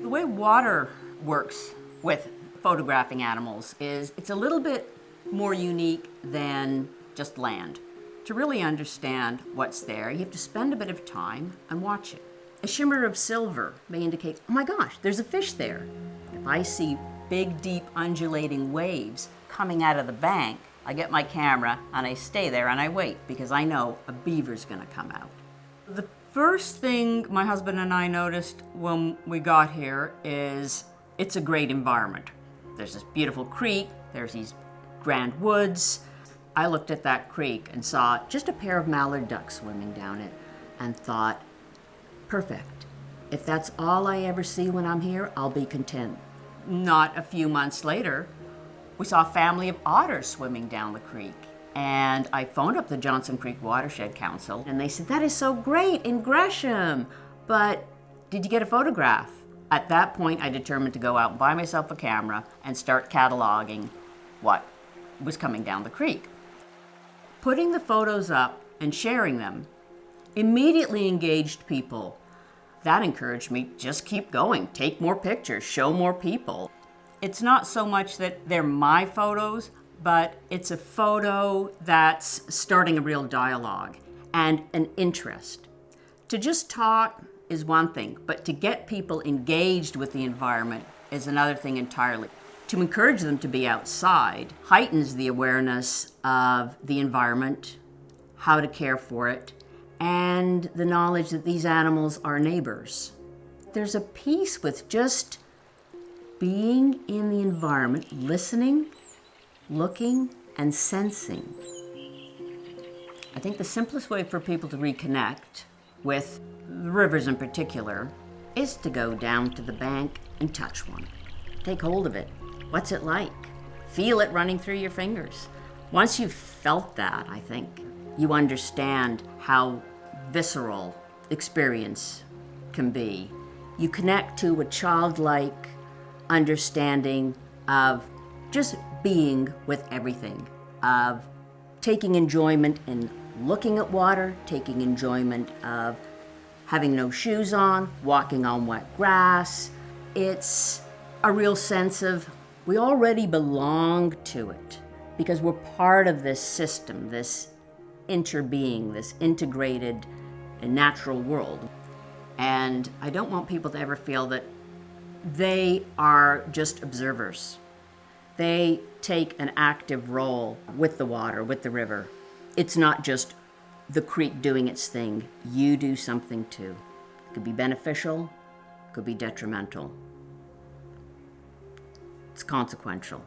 The way water works with photographing animals is it's a little bit more unique than just land. To really understand what's there, you have to spend a bit of time and watch it. A shimmer of silver may indicate, oh my gosh, there's a fish there. If I see big, deep, undulating waves coming out of the bank, I get my camera and I stay there and I wait because I know a beaver's gonna come out. The first thing my husband and I noticed when we got here is it's a great environment. There's this beautiful creek, there's these grand woods. I looked at that creek and saw just a pair of mallard ducks swimming down it and thought, perfect. If that's all I ever see when I'm here, I'll be content. Not a few months later, we saw a family of otters swimming down the creek. And I phoned up the Johnson Creek Watershed Council and they said, that is so great in Gresham, but did you get a photograph? At that point, I determined to go out and buy myself a camera and start cataloging what was coming down the creek. Putting the photos up and sharing them immediately engaged people. That encouraged me, just keep going, take more pictures, show more people. It's not so much that they're my photos, but it's a photo that's starting a real dialogue and an interest. To just talk is one thing, but to get people engaged with the environment is another thing entirely. To encourage them to be outside heightens the awareness of the environment, how to care for it, and the knowledge that these animals are neighbors. There's a peace with just being in the environment, listening, looking, and sensing. I think the simplest way for people to reconnect with the rivers in particular is to go down to the bank and touch one. Take hold of it. What's it like? Feel it running through your fingers. Once you've felt that, I think, you understand how visceral experience can be. You connect to a childlike understanding of just being with everything, of taking enjoyment in looking at water, taking enjoyment of having no shoes on, walking on wet grass. It's a real sense of we already belong to it because we're part of this system, this interbeing, this integrated natural world. And I don't want people to ever feel that they are just observers. They take an active role with the water, with the river. It's not just the creek doing its thing. You do something too. It could be beneficial, could be detrimental. It's consequential.